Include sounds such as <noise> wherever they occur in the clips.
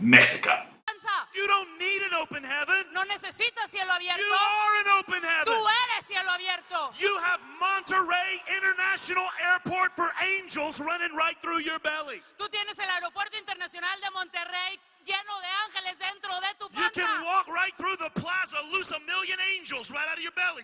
Mexico. Open heaven. No necesitas cielo abierto. You are an open heaven. Tú eres cielo abierto. You have Monterrey International Airport for angels running right through your belly. Tú tienes el aeropuerto internacional de Monterrey lleno de ángeles dentro de tu You can panza. walk right through the plaza, loose a million angels right out of your belly.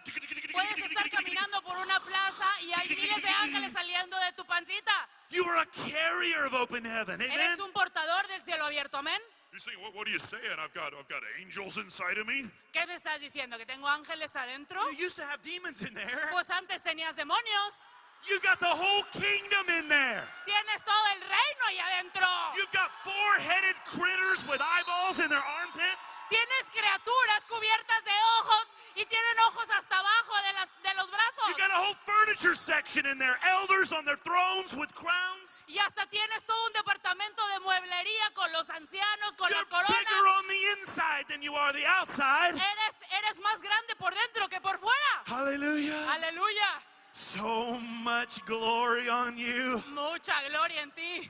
Puedes estar caminando por una plaza y hay miles de ángeles saliendo de tu pancita. You are a carrier of open heaven. Amen. Eres un portador del cielo abierto, amén. You say, what, what are you saying? I've got, I've got angels inside of me. ¿Qué me estás diciendo? ¿Que tengo ángeles adentro? You used to have demons in there. Pues antes tenías demonios. You got the whole kingdom in there. Tienes todo el reino ahí adentro. You've got four-headed critters with eyeballs in their armpits. Tienes criaturas cubiertas de ojos y tienen ojos hasta abajo de, las, de los You brazos. got a whole furniture section in there. Elders on their thrones with crowns. Y hasta tienes todo un departamento de mueblería con los ancianos, con You're las coronas. bigger on the inside than you are the outside. Eres, eres más grande por dentro que por fuera. Hallelujah. Aleluya. So much glory on you. Mucha gloria en ti.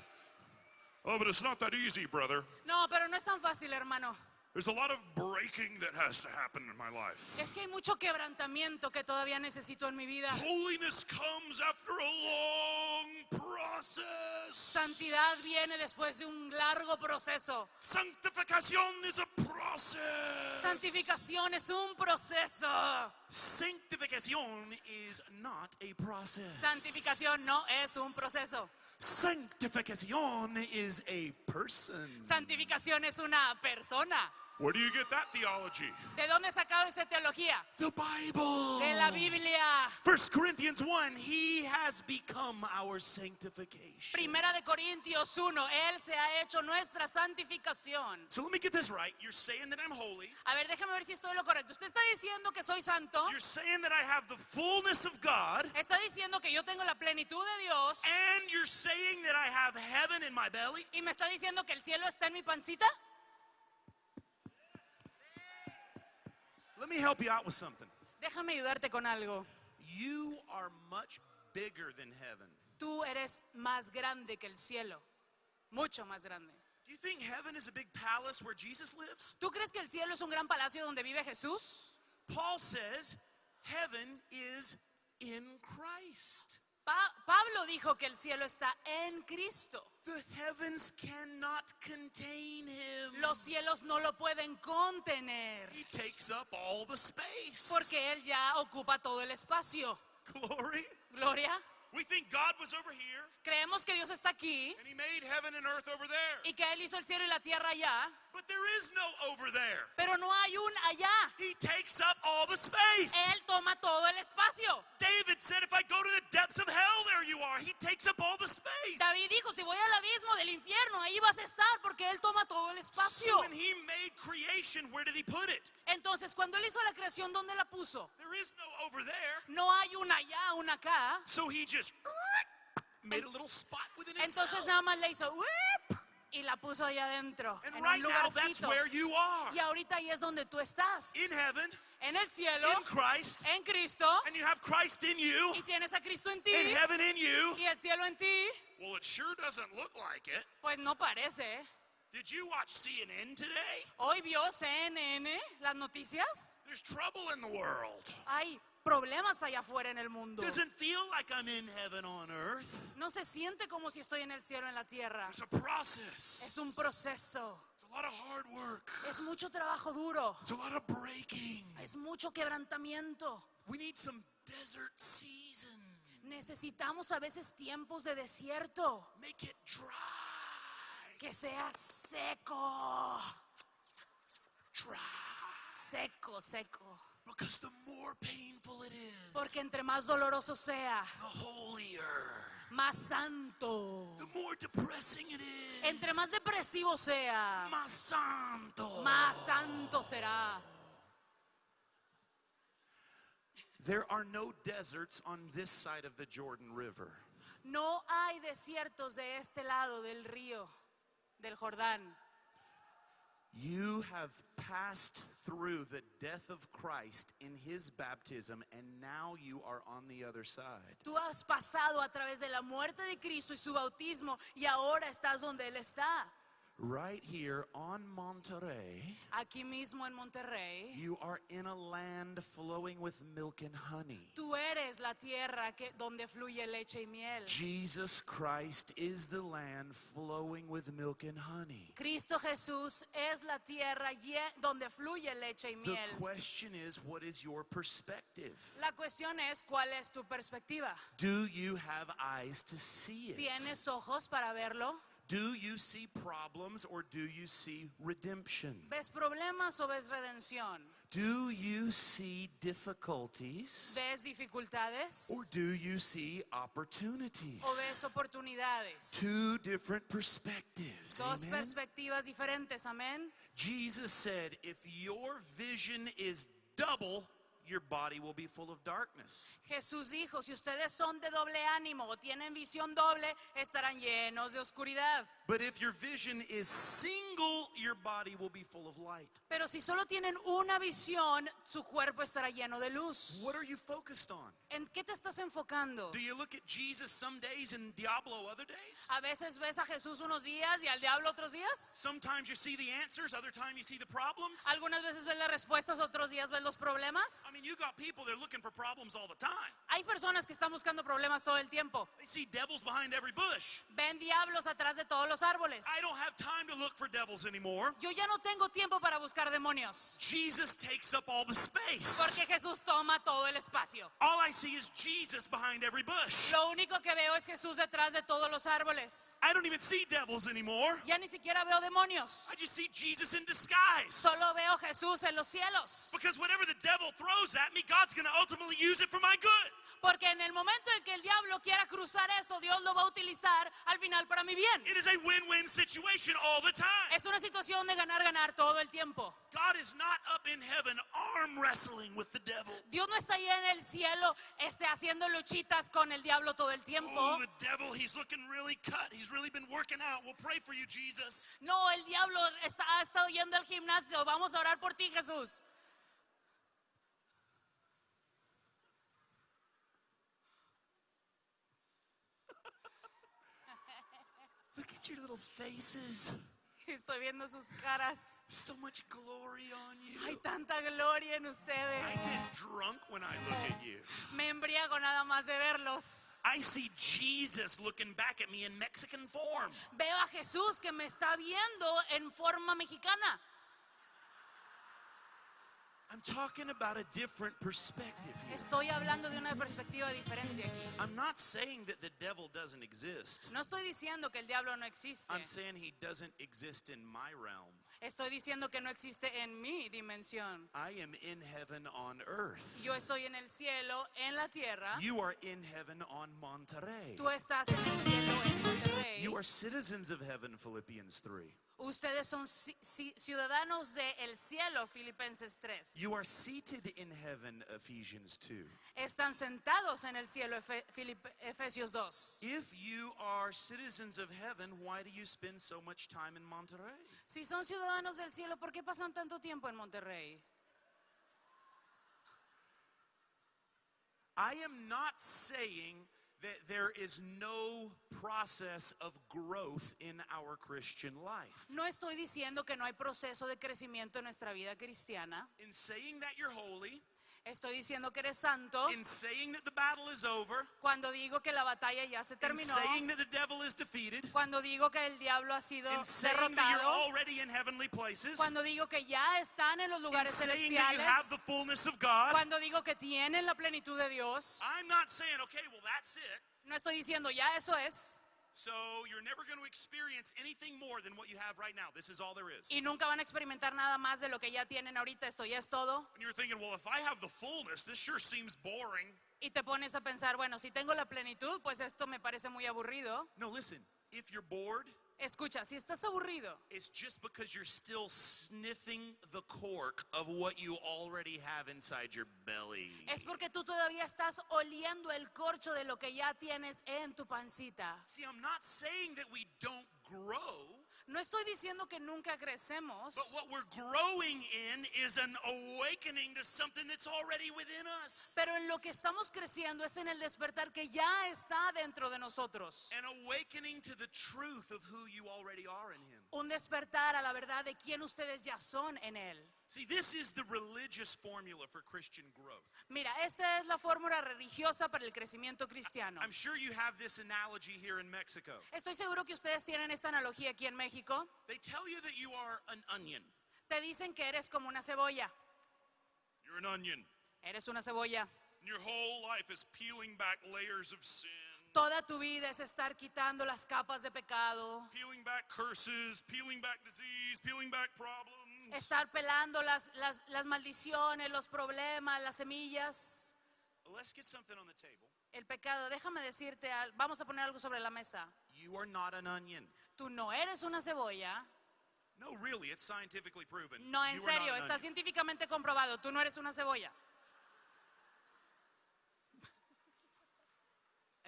Oh, but it's not that easy, brother. No, pero no es tan fácil, hermano. There's a lot of breaking that has to happen in my life. Es que hay mucho quebrantamiento que todavía necesito en mi vida. Holiness comes after a long process. Santidad viene después de un largo proceso. Sanctification is a process. Santificación es un proceso. Sanctification is not a process. Santificación no es un proceso. Sanctification is a person. Santificación es una persona. Where do you get that theology? ¿De dónde sacado esa teología? The Bible. De la Biblia. 1 Corinthians 1, he has become our sanctification. Primera de Corintios 1, Él se ha hecho nuestra santificación. So let me get this right. You're saying that I'm holy. A ver, déjame ver si estoy lo correcto. Usted está diciendo que soy santo. You're saying that I have the fullness of God. Está diciendo que yo tengo la plenitud de Dios. And you're saying that I have heaven in my belly. Y me está diciendo que el cielo está en mi pancita. Let me help you out with something. Déjame ayudarte con algo. You are much bigger than heaven. Tú eres más grande que el cielo. Mucho más grande. Do you think heaven is a big palace where Jesus lives? ¿Tú crees que el cielo es un gran palacio donde vive Jesús? Paul says heaven is in Christ. Pa- Pablo dijo que el cielo está en Cristo. The heavens cannot contain him. Los cielos no lo pueden contener He takes up all the space. porque Él ya ocupa todo el espacio. Glory. Gloria. We think God was over here Creemos que Dios está aquí and he made heaven and earth over there. y que Él hizo el cielo y la tierra allá, But there is no over there. pero no hay un allá. He takes up all the space. Él toma todo el espacio. David said, If I go to the depths of hell, there you are. He takes up all the space. David dijo, si voy al abismo del infierno, ahí vas a estar porque Él toma todo el espacio. So when he made creation, where did he put it? Entonces, cuando Él hizo la creación, ¿dónde la puso? There is no over there. No hay una allá, una acá. So he just <laughs> made a little spot within himself. Entonces nada más le hizo "Whip", y la puso ahí adentro, And en right un now, that's lugarcito. where you are. Y ahorita ahí es donde tú estás. In heaven, En el cielo, in Christ, en Cristo, and you have Christ in you, y tienes a Cristo en ti, and heaven in you. y el cielo en ti. Well, it sure doesn't look like it. Pues no parece. Did you watch CNN today? Hoy vio CNN las noticias. There's trouble in the world. Hay problemas allá afuera en el mundo. Doesn't feel like I'm in heaven on earth. No se siente como si estoy en el cielo en la tierra. A process. Es un proceso. It's a lot of hard work. Es mucho trabajo duro. It's a lot of breaking. Es mucho quebrantamiento. We need some desert season. Necesitamos a veces tiempos de desierto. Make it dry. Que sea seco. Dry. Seco, seco. Because the more painful it is, Porque entre más doloroso sea, the holier. más santo. The more depressing it is, Entre más depresivo sea, más santo. más santo será. There are no deserts on this side of the Jordan River. No hay desiertos de este lado del río, del Jordán. You have passed through the death of Christ in his baptism, and now you are on the other side. Tú has pasado a través de la muerte de Cristo y su bautismo y ahora estás donde Él está. Right here on Monterey, aquí mismo en Monterrey, you are in a land flowing with milk and honey. tú eres la tierra que, donde fluye leche y miel. Jesus Christ is the land flowing with milk and honey. Cristo Jesús es la tierra donde fluye leche y The miel. question is, what is your perspective? La cuestión es cuál es tu perspectiva. Do you have eyes to see it? ¿Tienes ojos para verlo? Do you see problems or do you see redemption? ¿Ves problemas o ves redención? Do you see difficulties ¿Ves dificultades or do you see opportunities? o ves oportunidades? Two different perspectives. Dos Amen. perspectivas diferentes, amén. Jesus said, if your vision is double, your body will be full of darkness. Jesús dijo, si ustedes son de doble ánimo o tienen visión doble, estarán llenos de oscuridad. But if your vision is single, your body will be full of light. Pero si solo tienen una visión, su cuerpo estará lleno de luz. What are you focused on? ¿En qué te estás enfocando? Do you look at Jesus some days and Diablo other days? A veces ves a Jesús unos días y al diablo otros días. Sometimes you see the answers, other times you see the problems. Algunas veces ves las respuestas, otros días ves los problemas. I mean, you got people that are looking for problems all the time. Hay personas que están buscando problemas todo el tiempo. They see devils behind every bush. Ven diablos atrás de todos los árboles. I don't have time to look for devils anymore. Yo ya no tengo tiempo para buscar demonios. Jesus takes up all the space. Porque Jesús toma todo el espacio. All I see is Jesus behind every bush. Lo único que veo es Jesús detrás de todos los árboles. I don't even see devils anymore. Ya ni siquiera veo demonios. I just see Jesus in disguise. Solo veo Jesús en los cielos. Because whatever the devil throws at me, God's going to ultimately use it for my good. Porque en el momento en que el diablo quiera cruzar eso, Dios lo va a utilizar al final para mi bien. It is a win win situation all the time. Es una situación de ganar, ganar todo el tiempo. God is not up in heaven arm wrestling with the devil. Dios no está ahí en el cielo este, haciendo luchitas con el diablo todo el tiempo. Oh, the devil, he's looking really cut. He's really been working out. We'll pray for you, Jesus. No, el diablo está, ha estado yendo al gimnasio. Vamos a orar por ti, Jesús. Look at your little faces. Estoy viendo sus caras. So much glory on you. Hay tanta gloria en I ustedes. get drunk when I look at you. Me embriago nada más de verlos. I see Jesus looking back at me in Mexican form. Veo a Jesús que me está viendo en forma mexicana. I'm talking about a different perspective here. Estoy hablando de una perspectiva diferente aquí. I'm not saying that the devil doesn't exist. No estoy diciendo que el diablo no existe. I'm saying he doesn't exist in my realm. Estoy diciendo que no existe en mi dimensión. I am in heaven on earth. Yo estoy en el cielo, en la tierra. You are in heaven on Monterey. Tú estás en el cielo, en Monterrey. You are citizens of heaven, Philippians 3. Ustedes son ci- ci- ciudadanos del cielo, Filipenses 3. You are seated in heaven, Ephesians 2. Están sentados en el cielo, Efe- Efesios 2. If you are citizens of heaven, why do you spend so much time in Monterey? Si son ciudadanos del cielo, ¿por qué pasan tanto tiempo en Monterrey? I am not saying that there is no process of growth in our Christian life. No estoy diciendo que no hay proceso de crecimiento en nuestra vida cristiana. In saying that you're holy, Estoy diciendo que eres santo in saying that the battle is over, cuando digo que la batalla ya se in terminó. saying that the devil is defeated, Cuando digo que el diablo ha sido in saying that you're derrotado. already in heavenly places, Cuando digo que ya están en los in lugares saying that you have the celestiales. fullness of God. Cuando digo que tienen la plenitud de Dios. I'm not saying, okay, well, that's it. No estoy diciendo ya eso es. So you're never going to experience anything more than what you have right now. This is all there is. Y nunca van a experimentar nada más de lo que ya tienen ahorita. Esto ya es todo. And you're thinking, well, if I have the fullness, this sure seems boring. Y te pones a pensar, bueno, si tengo la plenitud, pues esto me parece muy aburrido. No, listen, if you're bored, Escucha, si estás aburrido, it's just because you're still sniffing the cork of what you already have inside your belly. es porque tú todavía estás oliendo el corcho de lo que ya tienes en tu pancita. See, I'm not saying that we don't grow, No estoy diciendo que nunca crecemos, but what we're growing in is an awakening to something that's already within us. pero en lo que estamos creciendo es en el despertar que ya está dentro de nosotros. An awakening to the truth of who you already are in Him. Un despertar a la verdad de quién ustedes ya son en Él. See, this is the religious formula for Christian growth. Mira, esta es la fórmula religiosa para el crecimiento cristiano. I'm sure you have this analogy here in Mexico. Estoy seguro que ustedes tienen esta analogía aquí en México. They tell you that you are an onion. Te dicen que eres como una cebolla. You're an onion. Eres una cebolla. And your whole life is peeling back layers of sin, Toda tu vida es estar quitando las capas de pecado, peeling back curses, peeling back disease, peeling back problems. estar pelando las, las, las maldiciones, los problemas, las semillas, Let's get something on the table. el pecado. Déjame decirte, vamos a poner algo sobre la mesa. You are not an onion. Tú no eres una cebolla. No, really, it's scientifically proven. No, en You serio, está científicamente comprobado. Tú no eres una cebolla.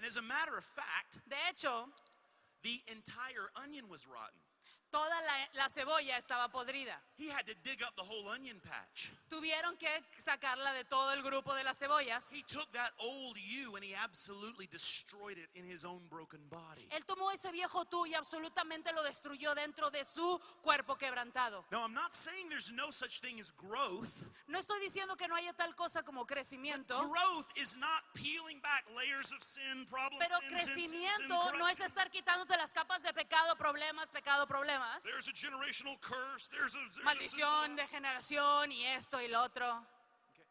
And as a matter of fact, De hecho, the entire onion was rotten. Toda la, la cebolla estaba podrida. He had to dig up the whole onion patch. Tuvieron que sacarla de todo el grupo de las cebollas. He took that old you and he absolutely destroyed it in his own broken body. Él tomó ese viejo tú y absolutamente lo destruyó dentro de su cuerpo quebrantado. Now, I'm not saying there's no such thing as growth. No estoy diciendo que no haya tal cosa como crecimiento, Growth is not peeling back layers of sin, problems, pero sin, sin, sin, sin, crecimiento no es estar quitándote las capas de pecado, problemas, pecado, problemas, There's a generational curse. There's a, there's maldición, de generación y esto y lo otro. Okay.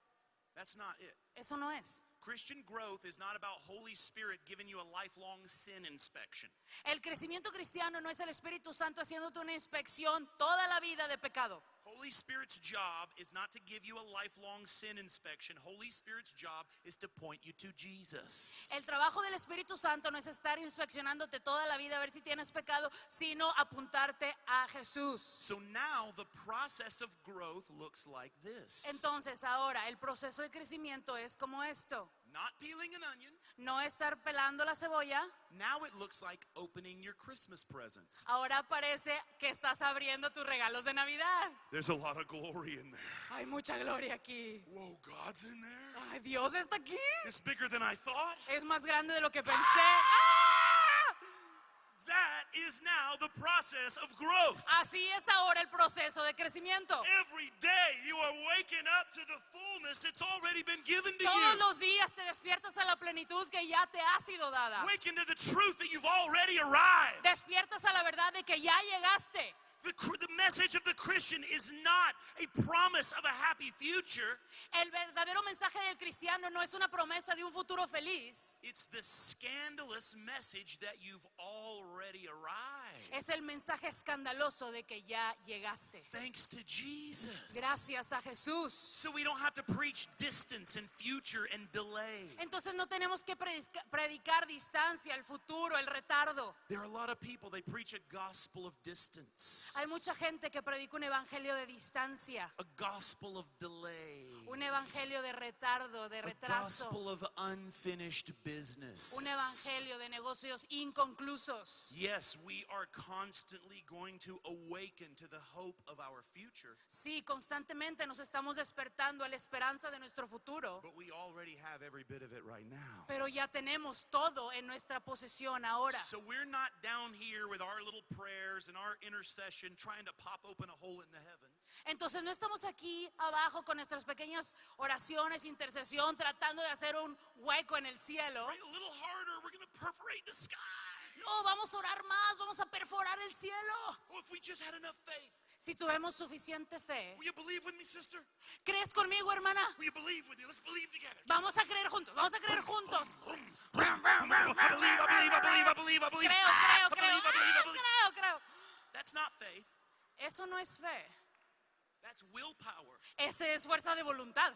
That's not it. Eso no es. Christian growth is not about Holy Spirit giving you a lifelong sin inspection. El crecimiento cristiano no es el Espíritu Santo haciéndote una inspección toda la vida de pecado. Holy Spirit's job is not to give you a lifelong sin inspection. Holy Spirit's job is to point you to Jesus. El trabajo del Espíritu Santo no es estar inspeccionándote toda la vida a ver si tienes pecado, sino apuntarte a Jesús. So now the process of growth looks like this. Entonces ahora el proceso de crecimiento es como esto. Not peeling an onion. No estar pelando la cebolla, Now it looks like opening your Christmas presents. ahora parece que estás abriendo tus regalos de Navidad. There's a lot of glory in there. Hay mucha gloria aquí. Whoa, God's in there. Ay, Dios está aquí. It's bigger than I thought. Es más grande de lo que pensé. ¡Ah! Is now the process of growth. Así es ahora el proceso de crecimiento. Every day you are waking up to the fullness it's already been given to Todos you. los días te despiertas a la plenitud que ya te ha sido dada. Waking to the truth that you've already arrived. Despiertas a la verdad de que ya llegaste. The, message of the Christian is not a promise of a happy future. El verdadero mensaje del cristiano no es una promesa de un futuro feliz. It's the scandalous message that you've already arrived. Es el mensaje escandaloso de que ya llegaste. Thanks to Jesus. Gracias a Jesús. So we don't have to preach distance and future and delay. Entonces no tenemos que predica- predicar distancia, el futuro, el retardo. There are a lot of people, they preach a gospel of distance, Hay mucha gente que predica un evangelio de distancia, a gospel of delay, un evangelio de retardo, de a retraso, gospel of unfinished business. un evangelio de negocios inconclusos. Yes, we are constantly going to awaken to the hope of our future, Sí, constantemente nos estamos despertando a la esperanza de nuestro futuro, but we already have every bit of it right now. pero ya tenemos todo en nuestra posesión ahora. So we're not down here with our little prayers and our intercession trying to pop open a hole in the heavens. Entonces no estamos aquí abajo con nuestras pequeñas oraciones, intercesión, tratando de hacer un hueco en el cielo. Pray a little harder, we're going to perforate the sky. No, vamos a orar más, vamos a perforar el cielo. Oh, if we just had enough faith. Si tuvimos suficiente fe. Will you believe with me, sister? ¿Crees conmigo, hermana? Will you believe with me? Let's believe together. Vamos a creer juntos, vamos a creer juntos. Creo, creo, creo, ah, believe. creo, creo. That's not faith. Eso no es fe, That's willpower. ese es fuerza de voluntad.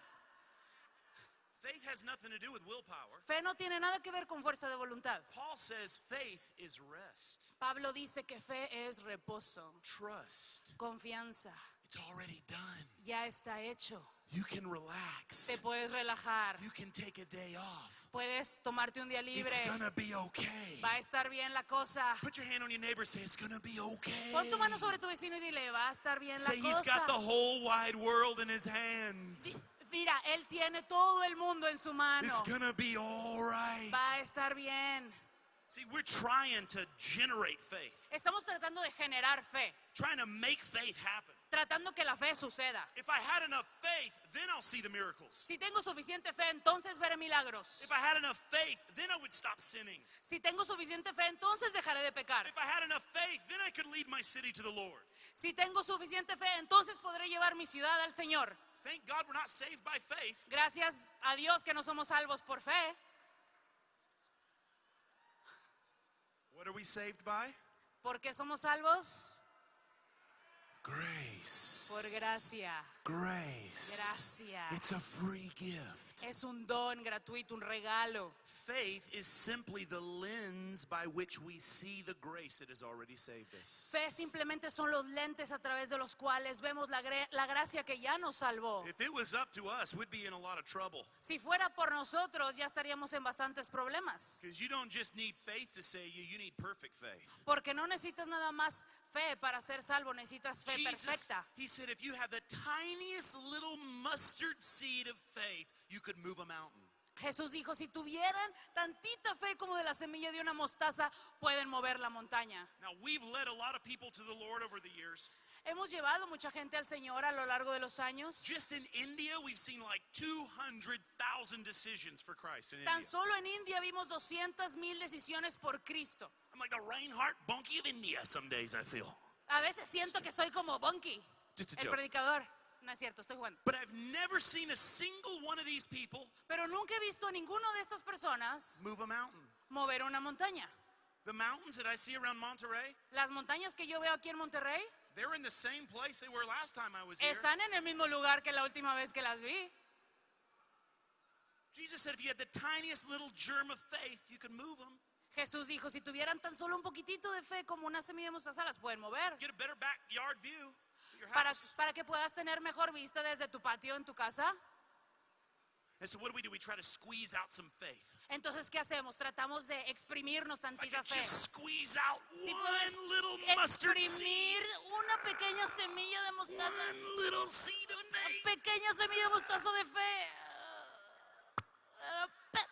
Faith has nothing to do with willpower. Fe no tiene nada que ver con fuerza de voluntad. Paul says faith is rest, Pablo dice que fe es reposo, trust. confianza. It's already done. Ya está hecho. You can Te relax. puedes relajar. You can take a day off. Puedes tomarte un día libre. It's gonna be okay. Va a estar bien la cosa. Put your hand on your neighbor. Say it's gonna be okay. Pon tu mano sobre tu vecino y dile, va a estar bien la Say he's got the cosa. whole wide world in his hands. Mira, él tiene todo el mundo en su mano. It's gonna be all right. Va a estar bien. See, we're trying to generate faith, Estamos tratando de generar fe, trying to make faith happen. Tratando que la fe suceda. If I had enough faith, then I'll see the miracles. Si tengo suficiente fe, entonces veré milagros. If I had enough faith, then I would stop sinning. Si tengo suficiente fe, entonces dejaré de pecar. If I had enough faith, then I could lead my city to the Lord. Si tengo suficiente fe, entonces podré llevar mi ciudad al Señor. Thank God we're not saved by faith. Gracias a Dios que no somos salvos por fe. What are we saved by? ¿Por qué somos salvos? Grace. Por gracia. Grace. Gracia. It's a free gift. Es un don gratuito, un regalo. Faith is simply the lens by which we see the grace that has already saved us. Fe simplemente son los lentes a través de los cuales vemos la, gra- la gracia que ya nos salvó. If it was up to us, we'd be in a lot of trouble. Si fuera por nosotros, ya estaríamos en bastantes problemas. Because you don't just need faith to save you, you need perfect faith. Porque no necesitas nada más fe para ser salvo, necesitas fe Jesus, perfecta. he said, if you have the tiniest little mustard seed of faith, you could move a mountain. Jesús dijo, si tuvieran tantita fe como de la semilla de una mostaza, pueden mover la montaña. Now, we've led a lot of people to the Lord over the years. Hemos llevado mucha gente al Señor a lo largo de los años. Just in India, we've seen like 200,000 decisions for Christ in Tan solo en India vimos 200 mil decisiones por Cristo. I'm like the Reinhardt Bunky of India some days, I feel. A veces siento que soy como Bunky, Just a el joke. predicador. No es cierto, estoy jugando. But I've never seen a single one of these people Pero nunca he visto a ninguno de estas personas move a mountain. mover una montaña. The mountains that I see around Monterey, Las montañas que yo veo aquí en Monterrey they're in the same place they were last time I was here. están en el mismo lugar que la última vez que las vi. Jesus said if you had the tiniest little germ of faith, you could move them. Jesús dijo, si tuvieran tan solo un poquitito de fe como una semilla de mostaza, las pueden mover. Get a better backyard view your Para, house. para que puedas tener mejor vista desde tu patio en tu casa. And so what do we do? We try to squeeze out some faith. Entonces, ¿qué hacemos? Tratamos de exprimirnos tantita fe. just squeeze out Si one puedes little mustard seed, exprimir una pequeña semilla de mostaza, one little seed of una pequeña semilla de mostaza de fe. Ah, pe-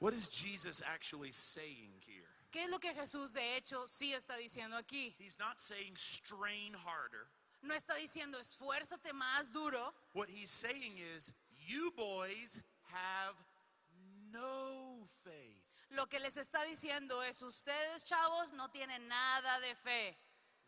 What is Jesus actually saying here? ¿Qué es lo que Jesús de hecho sí está diciendo aquí? He's not saying strain harder. No está diciendo esfuérzate más duro. What he's saying is, you boys have no faith. Lo que les está diciendo es ustedes chavos no tienen nada de fe.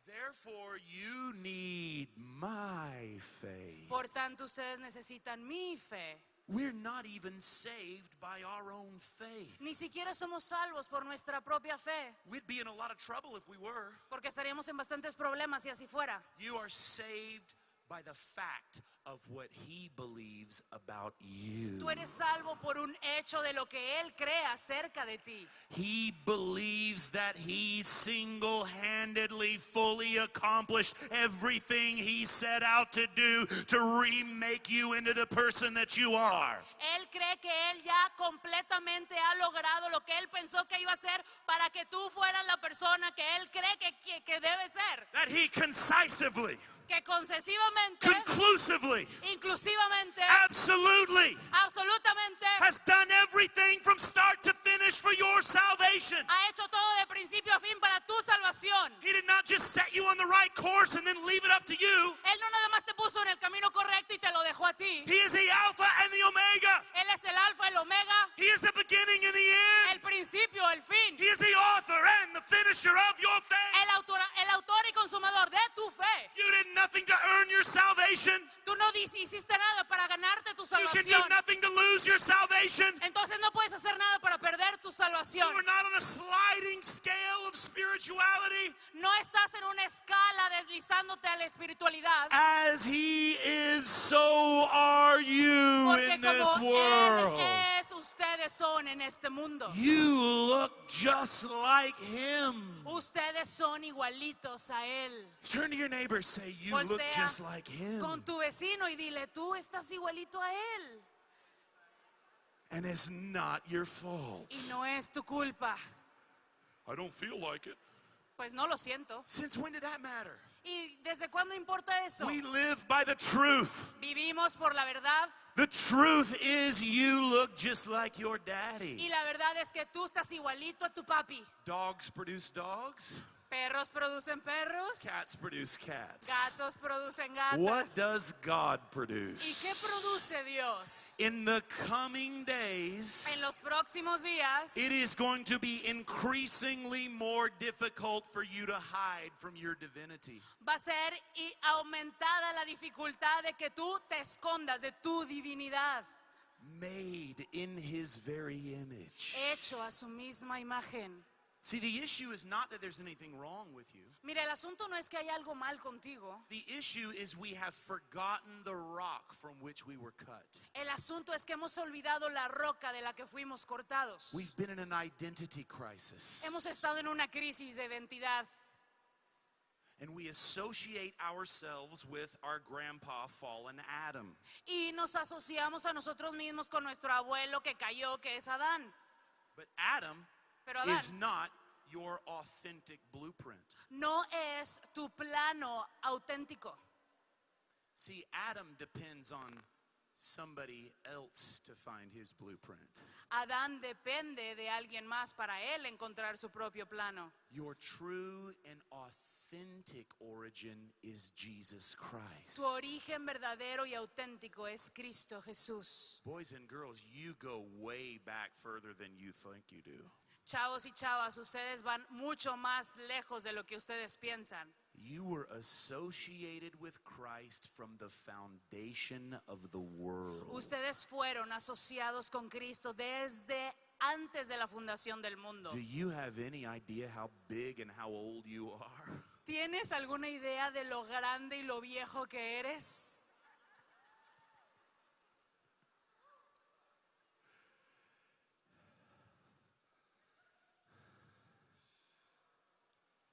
Therefore, you need my faith. Por tanto, ustedes necesitan mi fe. We're not even saved by our own faith. Ni siquiera somos salvos por nuestra propia fe, We'd be in a lot of trouble if we were. porque estaríamos en bastantes problemas si así fuera. You are saved by the fact of what he believes about you. Tú eres salvo por un hecho de lo que Él cree acerca de ti. He believes that he single handedly fully accomplished everything he set out to do to remake you into the person that you are. Él cree que Él ya completamente ha logrado lo que Él pensó que iba a ser para que tú fueras la persona que Él cree que, que, que debe ser. That he concisively, Que concesivamente, conclusively, inclusivamente, absolutely absolutamente, has done everything from start to finish for your salvation. ha hecho todo de principio a fin para tu salvación. He did not just set you on the right course and then leave it up to you. Él no nada más te puso en el camino correcto y te lo dejó a ti. He is the Alpha and the Omega. Él es el alfa, el omega, He is the beginning and the end. el principio, el fin, He is the author and the finisher of your faith. el autor, el autor y consumador de tu fe. You did nothing to earn your salvation. Tú no hiciste nada para ganarte tu You can do salvación. nothing to lose your salvation. Entonces no puedes hacer nada para perder tu You salvación. are not on a sliding scale of spirituality. No estás en una escala deslizándote a la espiritualidad. As He is, so are you Porque in this como world. Él es, ustedes son en este mundo. You look just like Him. Ustedes son igualitos a Él. Turn to your neighbor, say, You look just like Him. con tu vecino y dile, tú estás igualito a Él. And it's not your fault. Y no es tu culpa. I don't feel like it. Pues no lo siento. Since when did that matter? ¿Y desde cuándo importa eso? We live by the truth. Vivimos por la verdad The truth is, you look just like your y daddy. la verdad es que tú estás igualito a tu papi. Dogs produce dogs, Perros producen perros. cats produce cats. Gatos producen What gatos. does God ¿Y qué produce? produce Dios? In the coming days, En los próximos días it is going to be increasingly more difficult for you to hide from your divinity. va a ser y aumentada la dificultad de que tú te escondas de tu divinidad, Made in his very image. hecho a su misma imagen. See, the issue is not that there's anything wrong with you. Mira, el asunto no es que hay algo mal contigo. The issue is we have forgotten the rock from which we were cut. El asunto es que hemos olvidado la roca de la que fuimos cortados. We've been in an identity crisis. Hemos estado en una crisis de identidad And we associate ourselves with our grandpa, fallen Adam. y nos asociamos a nosotros mismos con nuestro abuelo que cayó, que es Adán. But Adam Pero Adán is not your authentic blueprint. no es tu plano auténtico. See, Adam depends on somebody else to find his blueprint. Adán depende de alguien más para él encontrar su propio plano. Your true and authentic origin is Jesus Christ. Tu origen verdadero y auténtico es Cristo Jesús. Boys and girls, you go way back further than you think you do. Chavos y chavas, ustedes van mucho más lejos de lo que ustedes piensan. You were associated with Christ from the foundation of the world. Ustedes fueron asociados con Cristo desde antes de la fundación del mundo. Do you have any idea how big and how old you are? <laughs> ¿Tienes alguna idea de lo grande y lo viejo que eres?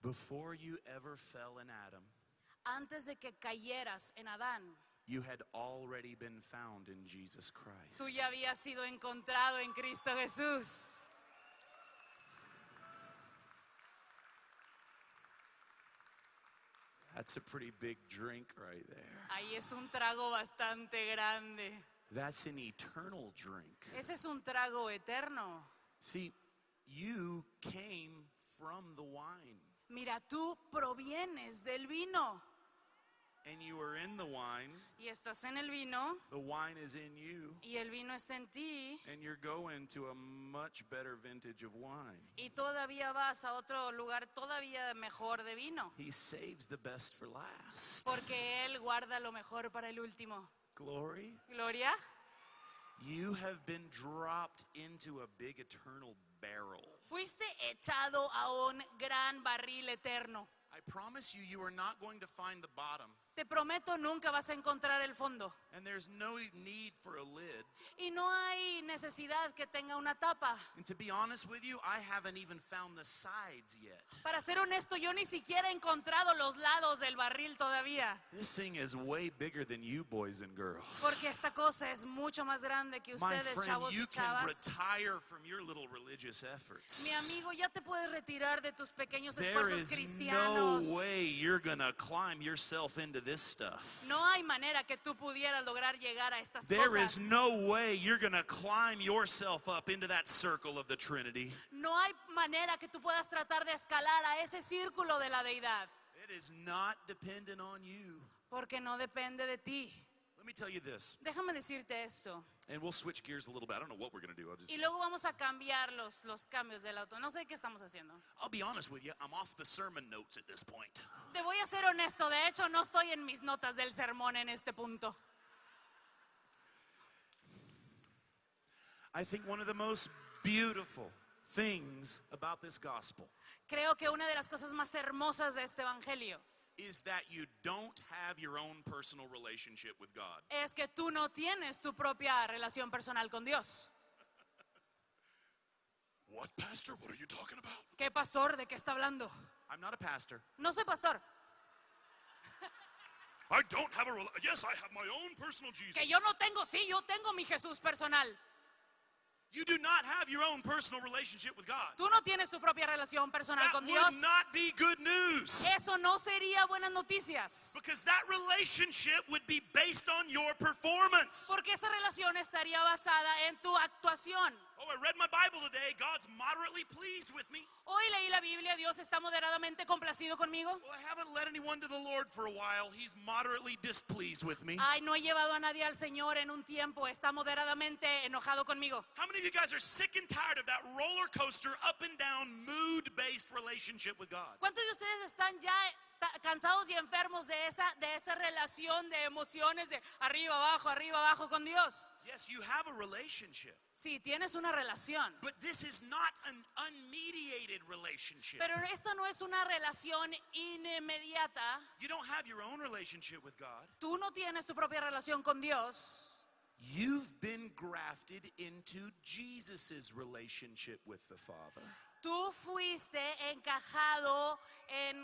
Before you ever fell in Adam, Antes de que cayeras en Adán, you had already been found in Jesus Christ. tú ya habías sido encontrado en Cristo Jesús. That's a pretty big drink right there. Ahí es un trago bastante grande. That's an eternal drink. Ese es un trago eterno. See, you came from the wine, Mira, tú provienes del vino and you are in the wine. y estás en el vino The wine is in you, y el vino está en ti and you're going to a much better vintage of wine. y todavía vas a otro lugar todavía mejor de vino. He saves the best for last. Porque Él guarda lo mejor para el último. Glory. Gloria, You have been dropped into a big eternal barrel. fuiste echado a un gran barril eterno. I promise you, you are not going to find the bottom, Te prometo nunca vas a encontrar el fondo. and there's no need for a lid. Y no hay necesidad que tenga una tapa. And to be honest with you, I haven't even found the sides yet. Para ser honesto, yo ni siquiera he encontrado los lados del barril todavía. This thing is way bigger than you, boys and girls. Porque esta cosa es mucho más grande que My ustedes, friend, chavos you y can chavas. retire from your little religious efforts. Mi amigo, ya te puedes retirar de tus pequeños There esfuerzos is no cristianos. way you're gonna climb yourself into this stuff. No hay manera que tú pudieras lograr llegar a estas There is cosas. no way you're gonna climb yourself up into that circle of the Trinity. No hay manera que tú puedas tratar de escalar a ese círculo de la deidad, It is not dependent on you. porque no depende de ti. Let me tell you this, Déjame decirte esto. And we'll switch gears a little bit. I don't know what we're gonna do. I'll just Y luego vamos a cambiar los, los cambios del auto. No sé qué estamos haciendo. I'll be honest with you, I'm off the sermon notes at this point. Te voy a ser honesto, de hecho no estoy en mis notas del sermón en este punto. I think one of the most beautiful things about this gospel Creo que una de las cosas más hermosas de este evangelio is that you don't have your own personal relationship with God. es que tú no tienes tu propia relación personal con Dios. What, Pastor? What are you talking about? ¿Qué pastor? ¿De qué está hablando? I'm not a pastor. No soy pastor. I don't have a yes, I have my own personal Jesus. Que yo no tengo, sí, yo tengo mi Jesús personal. You do not have your own personal relationship with God. Tú no tienes tu propia relación personal That con would Dios. not be good news. Eso no sería buenas noticias. Because that relationship would be based on your performance. Porque esa relación estaría basada en tu actuación. Oh, I read my Bible today. God's moderately pleased with me. Hoy leí la Biblia, Dios está moderadamente complacido conmigo. Well, I haven't led anyone to the Lord for a while. He's moderately displeased with me. Ay, no he llevado a nadie al Señor en un tiempo, está moderadamente enojado conmigo. How many of you guys are sick and tired of that roller coaster, up and down, mood based relationship with God? ¿Cuántos de ustedes están ya cansados y enfermos de esa, de esa relación de emociones de arriba, abajo, arriba, abajo con Dios? Yes, you have a relationship, Sí, tienes una relación. but this is not an unmediated relationship. Pero esta no es una relación inmediata. You don't have your own relationship with God. Tú no tienes tu propia relación con Dios. You've been grafted into Jesus' relationship with the Father. Tú fuiste encajado, en,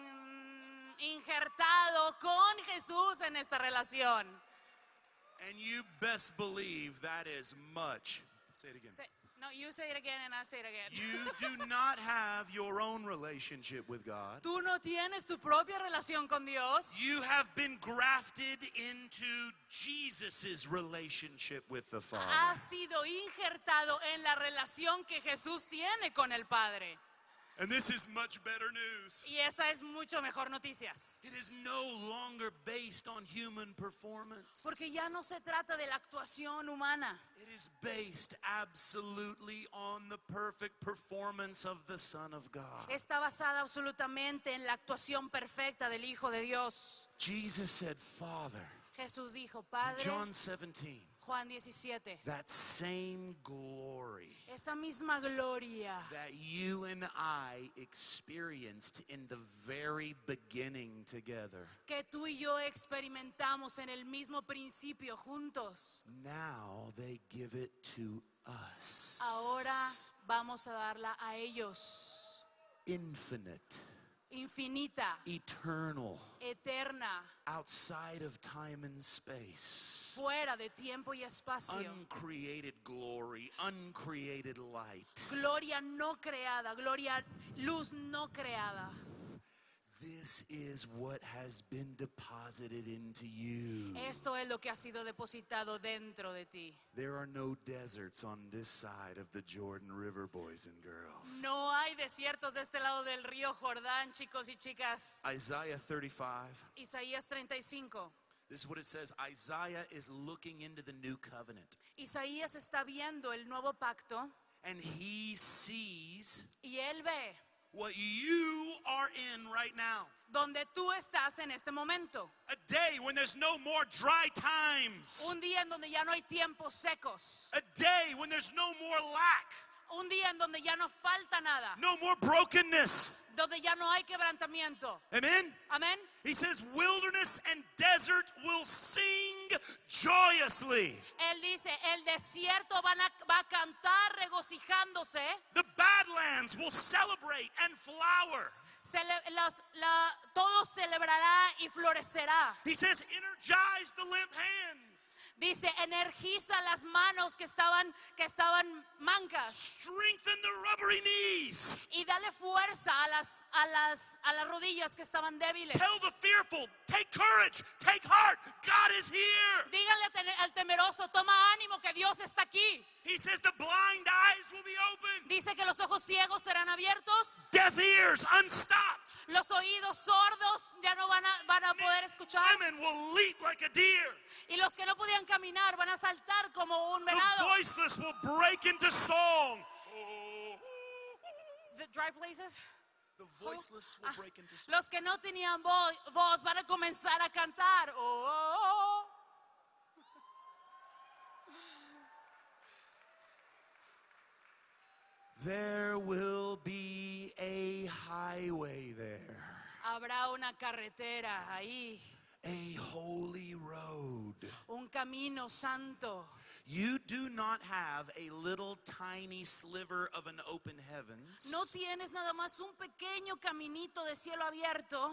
injertado con Jesús en esta relación. And you best believe that is much. Say it again. Say- no, you say it again and I say it again. You do <laughs> not have your own relationship with God. Tú no tienes tu propia relación con Dios. You have been grafted into Jesus' relationship with the Father. Has sido injertado en la relación que Jesús tiene con el Padre. And this is much better news. Y esa es mucho mejor noticias. It is no longer based on human performance. Porque ya no se trata de la actuación humana. It is based absolutely on the perfect performance of the Son of God. Está basada absolutamente en la actuación perfecta del Hijo de Dios. Jesus said, Father, Jesús dijo, Padre, John 17, Juan 17, that same glory esa misma gloria that you and I experienced in the very beginning together. que tú y yo experimentamos en el mismo principio juntos, Now they give it to us. ahora vamos a darla a ellos. Infinite, Infinita, eternal, eterna, outside of time and space. fuera de tiempo y espacio. Uncreated glory, uncreated light. Gloria no creada, gloria, luz no creada. This is what has been deposited into you. Esto es lo que ha sido depositado dentro de ti. There are no deserts on this side of the Jordan River, boys and girls. No hay desiertos de este lado del río Jordán, chicos y chicas. Isaiah 35. Isaías 35. This is what it says Isaiah is looking into the new covenant, Isaías está viendo el nuevo pacto and he sees y él ve what you are in right now. donde tú estás en este momento. A day when there's no more dry times, Un día en donde ya no hay tiempos secos. a day when there's no more lack, Un día en donde ya no falta nada. no more brokenness. Donde ya no hay quebrantamiento. Amen? Amén. He says, Wilderness and desert will sing joyously. Él dice, el desierto van a- va a cantar regocijándose. The badlands will celebrate and flower. Cele- los- la- todo celebrará y florecerá. He says, Energize the limp hands, Dice, energiza las manos que estaban, que estaban mancas strengthen the rubbery knees. y dale fuerza a las, a las, a las rodillas que estaban débiles. Tell the fearful, take courage, take heart, God is here. Tene- al temeroso, toma ánimo que Dios está aquí. He says, The blind eyes will be opened, Dice que los ojos ciegos serán abiertos, deaf ears unstopped. los oídos sordos ya no van a, van a poder escuchar Women will leap like a deer. y los que no podían caminar van a saltar como un The venado. voiceless will break into song. The dry places. The voiceless will Ah, break into song. Los que no tenían vo- voz van a comenzar a cantar. Oh, oh, oh. There will be a highway there, Habrá una carretera ahí, a holy road. un camino santo. You do not have a little tiny sliver of an open heavens. No tienes nada más un pequeño caminito de cielo abierto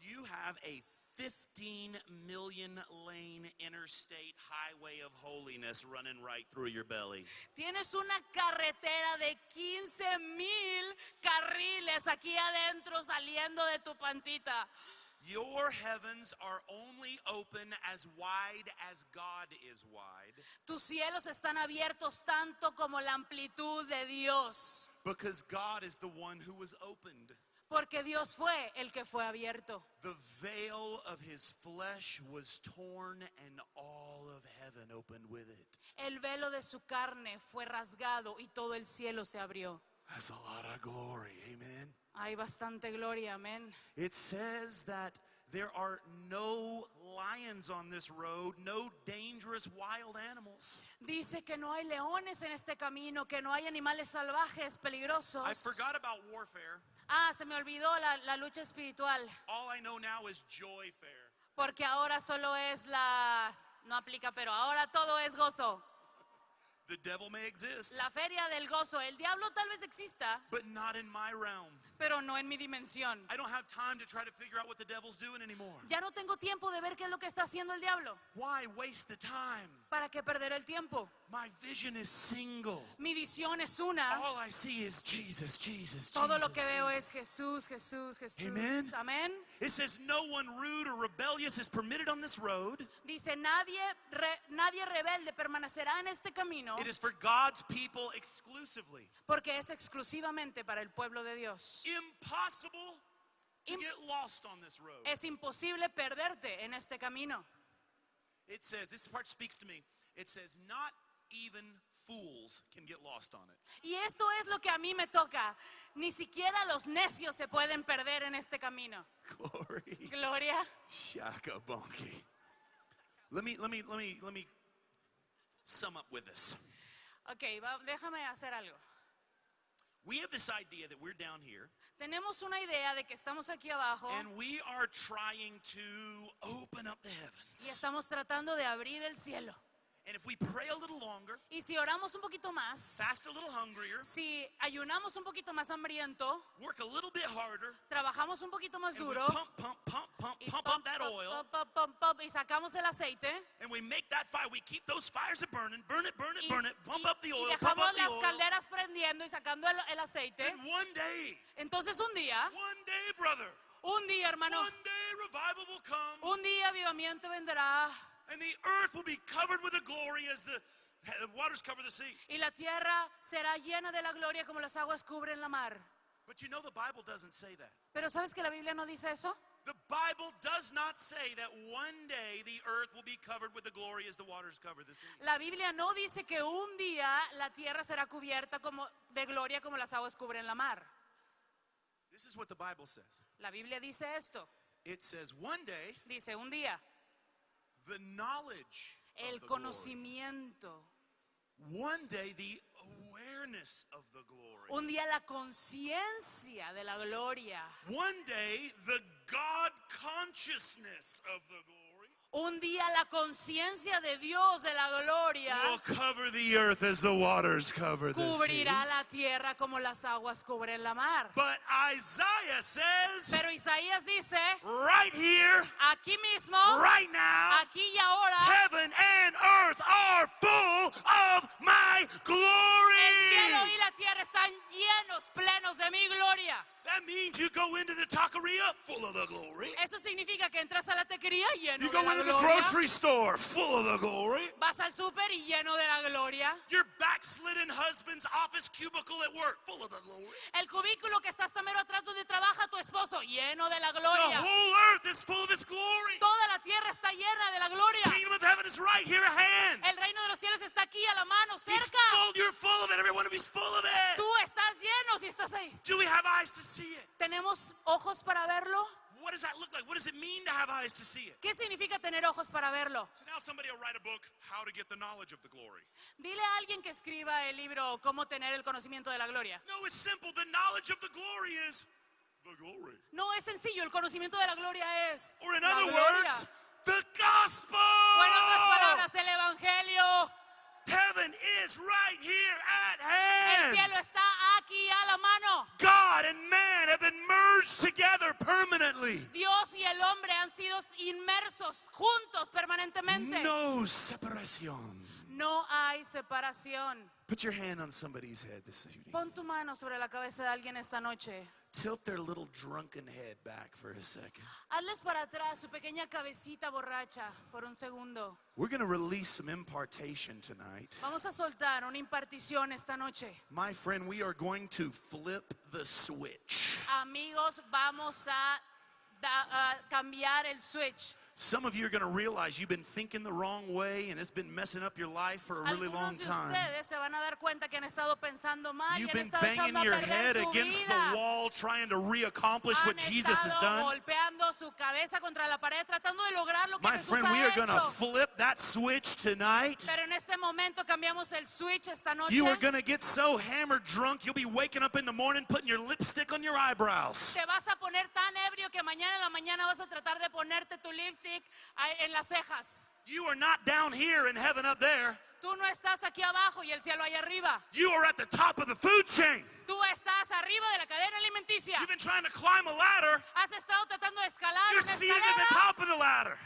You have a 15 million lane interstate highway of holiness running right through your belly. Tienes una carretera de 15 mil carriles aquí adentro saliendo de tu pancita. Your heavens are only open as wide as God is wide Tus cielos están abiertos tanto como la amplitud de Dios. because God is the one who was opened. Porque Dios fue el que fue abierto. The veil of his flesh was torn and all of heaven opened with it. El velo de su carne fue rasgado y todo el cielo se abrió. That's a lot of glory, amen. Hay bastante gloria, amén. It says that there are no lions on this road, no dangerous wild animals. Dice que no hay leones en este camino, que no hay animales salvajes peligrosos. I forgot about warfare. Ah, se me olvidó la, la lucha espiritual, All I know now is joy fair. porque ahora solo es la... No aplica, pero ahora todo es gozo. The devil may exist, La feria del gozo. El diablo tal vez exista, but not in my realm. Pero no en mi dimensión. I don't have time to try to figure out what the devil's doing anymore. Ya no tengo tiempo de ver qué es lo que está haciendo el diablo. Why waste the time? ¿Para qué perder el tiempo? My vision is single. Mi visión es una. All I see is Jesus, Jesus, Todo lo Jesus, que veo es. Jesús, Jesús, Jesús. Amén. It says no one rude or rebellious is permitted on this road. Dice, nadie, re- nadie rebelde permanecerá en este camino It is for God's people exclusively. porque es exclusivamente para el pueblo de Dios. Impossible to Im- get lost on this road. Es imposible perderte en este camino. It says, this part speaks to me. It says, not even fools can get lost on it. Y esto es lo que a mí me toca. Ni siquiera los necios se pueden perder en este camino. <laughs> Glory. Gloria. Shaka bonky. Let me let me let me let me sum up with this. Ok, va- déjame hacer algo. We have this idea that we're down here Tenemos una idea de que estamos aquí abajo and we are trying to open up the y heavens. estamos tratando de abrir el cielo. And if we pray a little longer, Y si oramos un poquito más, fast a little hungrier, si ayunamos un poquito más hambriento, work a little bit harder, trabajamos un poquito más duro pump, pump, pump, pump, y, y sacamos el aceite and we make that fire. We keep those fires a burning, burn it, burn it, y, burn it, pump y- up the y oil, pump dejamos up the las calderas prendiendo y sacando el, el aceite. Then one day, Entonces un día, one day, brother, un día hermano, one day revival will come. un día avivamiento vendrá And the earth will be covered with the glory as the, waters cover the sea. y la tierra será llena de la gloria como las aguas cubren la mar. But you know the Bible doesn't say that. Pero ¿sabes que la Biblia no dice eso? The Bible does not say that one day the earth will be covered with the glory as the waters cover the sea. La Biblia no dice que un día la tierra será cubierta como de gloria como las aguas cubren la mar. This is what the Bible says. La Biblia dice esto. It says one day Dice un día the knowledge el conocimiento, One day the awareness of the glory. un día la conciencia de la gloria, One day the God consciousness of the glory un día la conciencia de Dios de la gloria will cover the earth as the waters cover the sea. cubrirá la tierra como las aguas cubren la mar. But Isaiah says Pero Isaías dice, right here, aquí mismo, right now, aquí y ahora, heaven and earth are full of my el cielo glory. y la tierra están llenos, plenos de mi gloria. That means you go into the taqueria full of the glory. Eso significa que entras a la tequería lleno You de go la into the grocery store full of the glory. Vas al súper y lleno de la gloria. Your backslidden husband's office cubicle at work full of the glory. El cubículo que está hasta mero atrás donde trabaja lleno de la The gloria. whole earth is full of his glory. Toda la tierra está llena de la gloria. Kingdom of heaven is right here at hand. El reino de los cielos está aquí a la mano, He's cerca. full, you're full of it. Every one of you's full of it. Tú estás lleno si estás ahí. Do we have eyes to see it? ¿Tenemos ojos para verlo? What does that look like? What does it mean to have eyes to see it? ¿Qué significa tener ojos para verlo? So now somebody will write a book, How to Get the Knowledge of the Glory. Dile a alguien que escriba el libro Cómo tener el conocimiento de la gloria. No, it's simple. The knowledge of the glory is the. No es sencillo, el conocimiento de la gloria es Or in la other gloria. words, the gospel. O en otras palabras, el evangelio. Heaven is right here at El hand. cielo está aquí a la mano. God and man have been merged merged together permanently. Dios y el hombre han sido inmersos juntos permanentemente. No separación. No hay separación. Put your hand on somebody's head this evening. Pon tu mano sobre la cabeza de alguien esta noche. Tilt their little drunken head back for a second. Hazles para atrás su pequeña cabecita borracha por un segundo. We're going to release some impartation tonight. Vamos a soltar una impartición esta noche. My friend, we are going to flip the switch. Amigos, vamos a, da- a cambiar el switch. Some of you are going to realize you've been thinking the wrong way and it's been messing up your life for a really long time. ustedes se van a dar cuenta que han estado pensando mal y You've been banging your head against the wall trying to reaccomplish what Jesus has done. golpeando su cabeza contra la pared tratando de lograr lo que My friend, we are going to flip that switch tonight. Pero en este momento cambiamos el switch esta noche. You are going to get so hammered drunk, you'll be waking up in the morning putting your lipstick on your eyebrows. Te vas a poner tan ebrio que mañana en la mañana vas a tratar de ponerte tu lipstick en las cejas. You are not down here in heaven up there. Tú no estás aquí abajo y el cielo allá arriba. You are at the top of the food chain. Tú estás arriba de la cadena alimenticia. You've been trying to climb a ladder. Has estado tratando de escalar You're una seated at the escalera, top of the ladder.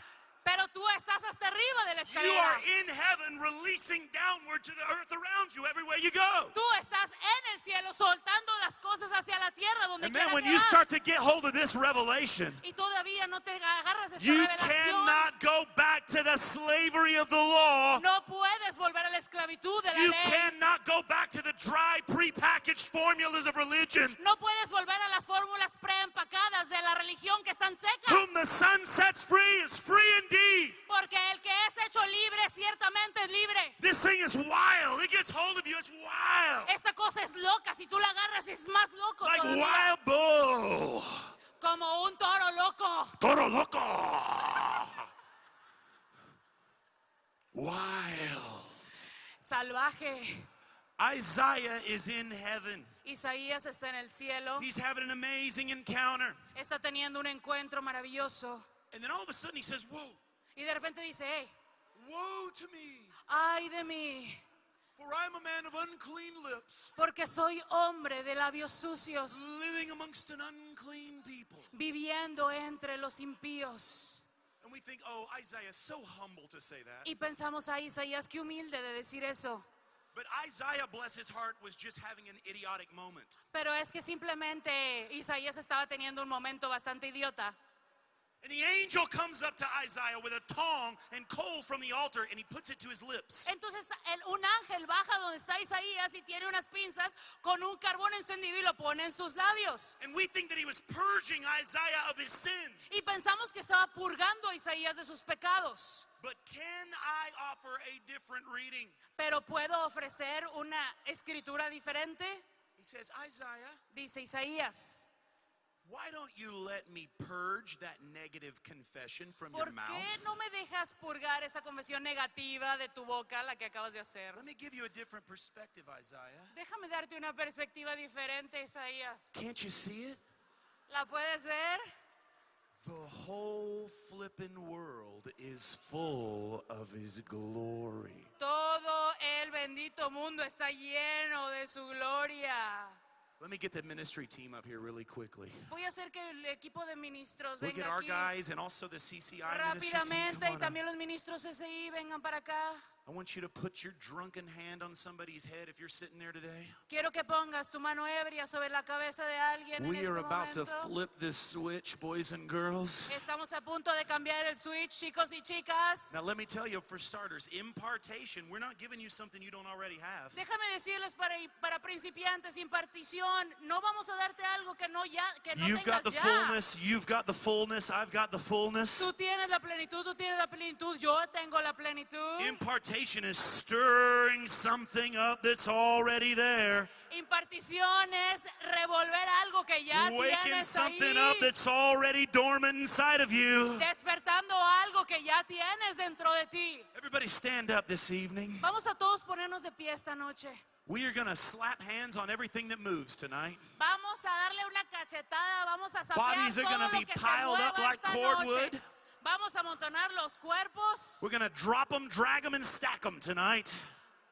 Pero tú estás hasta arriba de la You are escalera. in heaven releasing downward to the earth around you everywhere you go. Tú estás en el cielo soltando las cosas hacia la tierra donde quiera man, when que you start to get hold of this revelation, y todavía no te agarras esta you revelación. cannot go back to the slavery of the law. No puedes volver a la esclavitud de la You ley. cannot go back to the dry, prepackaged formulas of religion. No puedes volver a las fórmulas preempacadas de la religión que están secas. Whom the sun sets free is free indeed. Porque el que es hecho libre ciertamente es libre. This thing is wild. It gets hold of you. It's wild. Esta cosa es loca. Si tú la agarras es más loco. Like todavía. wild bull. Como un toro loco. Toro loco. Wild. Salvaje. Isaiah is in heaven. Isaías está en el cielo. He's having an amazing encounter. Está teniendo un encuentro maravilloso. And then all of a sudden he says, Whoa, Y de repente dice, hey, woe to me, ay de mí. for I'm a man of unclean lips, Porque soy hombre de labios sucios. living amongst an unclean people. Viviendo entre los impíos. And we think, oh, Isaiah is so humble to say that. Y pensamos a Isaías, qué humilde de decir eso. But Isaiah, bless his heart, was just having an idiotic moment. Pero es que simplemente Isaías estaba teniendo un momento bastante idiota. And the angel comes up to Isaiah with a tong and coal from the altar and he puts it to his lips. Entonces el- un ángel baja donde está Isaías y tiene unas pinzas con un carbón encendido y lo pone en sus labios. And we think that he was purging Isaiah of his sin. Y pensamos que estaba purgando a Isaías de sus pecados. But can I offer a different reading? Pero puedo ofrecer una escritura diferente, He says, Isaiah, dice Isaías. Why don't you let me purge that negative confession from ¿Por your qué mouth? no me dejas purgar esa confesión negativa de tu boca, la que acabas de hacer? Let me give you a different perspective, Isaiah. Déjame darte una perspectiva diferente, Isaías. Can't you see it? ¿La puedes ver? The whole flippin' world is full of his glory. Todo el bendito mundo está lleno de su gloria. Let me get the ministry team up here really quickly. Voy a hacer que el equipo de ministros venga our aquí guys and also the CCI ministry team. rápidamente Come y también los ministros SI vengan para acá. I want you to put your drunken hand on somebody's head if you're sitting there today. Quiero que pongas tu mano ebria sobre la cabeza de alguien en We este are about to flip this switch, boys and girls. Estamos a punto de cambiar el switch, chicos y chicas. Now, let me tell you, for starters, impartation, we're not giving you something you don't already have. Déjame decirles para, para principiantes, impartición, no vamos a darte algo que no ya que no You've got tengas the ya. fullness, you've got the fullness, I've got the fullness. Tú tienes la plenitud, tú tienes la plenitud, yo tengo la plenitud. Impartation is stirring something up that's already there, Impartición es revolver algo que ya waking tienes something ahí. up that's already dormant inside of you. Despertando algo que ya tienes dentro de ti. Everybody stand up this evening. Vamos a todos ponernos de pie esta noche. We are going to slap hands on everything that moves tonight. Vamos a darle una cachetada, vamos a Bodies are gonna be piled up like cordwood. noche. Vamos a amontonar los cuerpos. We're going to drop them, drag them, and stack them tonight.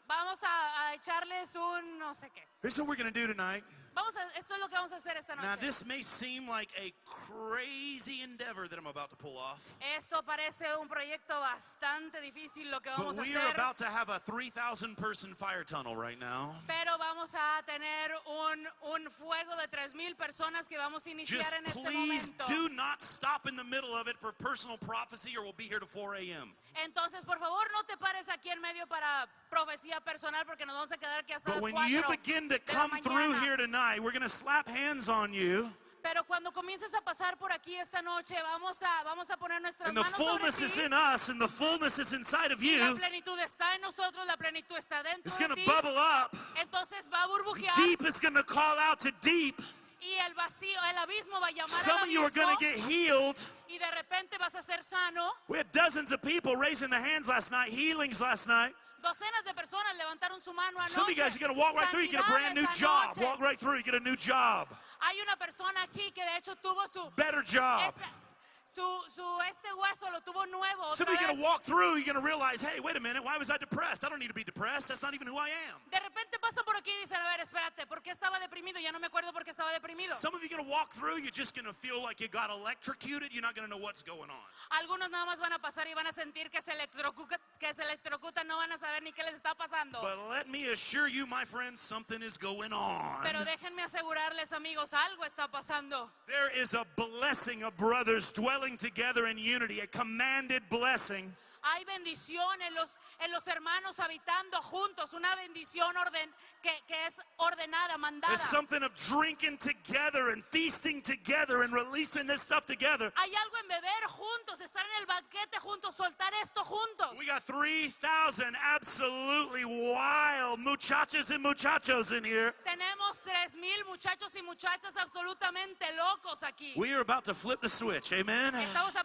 Vamos a, a echarles un no sé qué. Here's what we're going to do tonight. Vamos a, esto es lo que vamos a hacer esta Now, noche. this may seem like a crazy endeavor that I'm about to pull off, Esto parece un proyecto bastante difícil lo que but vamos a we are hacer. about to have a 3,000 person fire tunnel right now. Pero vamos a tener un, un fuego de 3.000 personas que vamos a iniciar Just en este please momento. do not stop in the middle of it for personal prophecy, or we'll be here to 4 a.m. Entonces, por favor, no te pares aquí en medio para profecía personal porque nos vamos a quedar aquí hasta But las when you 4 begin to de la come through mañana. here tonight, we're going to slap hands on you, Pero cuando comiences a pasar por aquí esta noche, vamos a, vamos a poner nuestras and the manos sobre fullness is ti. in us, and the fullness is inside of Y la you. plenitud está en nosotros, la plenitud está dentro It's de going to ti. bubble up. Entonces va a burbujear Deep is going to call out to deep. y el vacío, el abismo va a llamar Some al of you are going abismo to get healed. Y de repente vas a ser sano. We had dozens of people raising their hands last night, healings last night. Docenas de personas levantaron su mano anoche. Some of you guys are going to walk right through, you get a brand new job. Walk right through, you get a new job. Hay una persona aquí que de hecho tuvo su Better job. Su, su este hueso lo tuvo nuevo otra going to walk through, you're going to realize, hey, wait a minute, why was I depressed? I don't need to be depressed. That's not even who I am. De repente pasan por aquí y dicen, a ver, espérate, ¿por qué estaba deprimido? Ya no me acuerdo por qué estaba deprimido. Some of you are going to walk through, you're just going to feel like you got electrocuted. You're not going to know what's going on. Algunos nada más van a pasar y van a sentir que se electrocutan, que se electrocutan, no van a saber ni qué les está pasando. But let me assure you, my friends, something is going on. Pero déjenme asegurarles, amigos, algo está pasando. There is a blessing of brothers dwelling together in unity, a commanded blessing. Hay bendición en los, en los hermanos habitando juntos, una bendición orden, que, que es ordenada, mandada. There's something of drinking together and feasting together and releasing this stuff together. Hay algo en beber juntos, estar en el banquete juntos, soltar esto juntos. We got 3,000 absolutely wild muchachas and muchachos in here. Tenemos tres mil muchachos y muchachas absolutamente locos aquí. We are about to flip the switch, amen? Estamos a